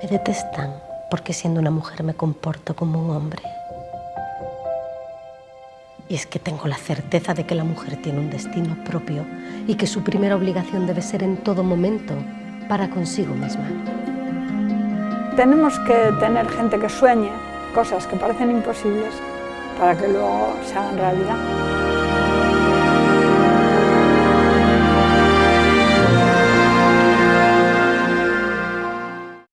Me detestan porque siendo una mujer me comporto como un hombre. Y es que tengo la certeza de que la mujer tiene un destino propio y que su primera obligación debe ser en todo momento para consigo misma. Tenemos que tener gente que sueñe cosas que parecen imposibles para que luego se hagan realidad.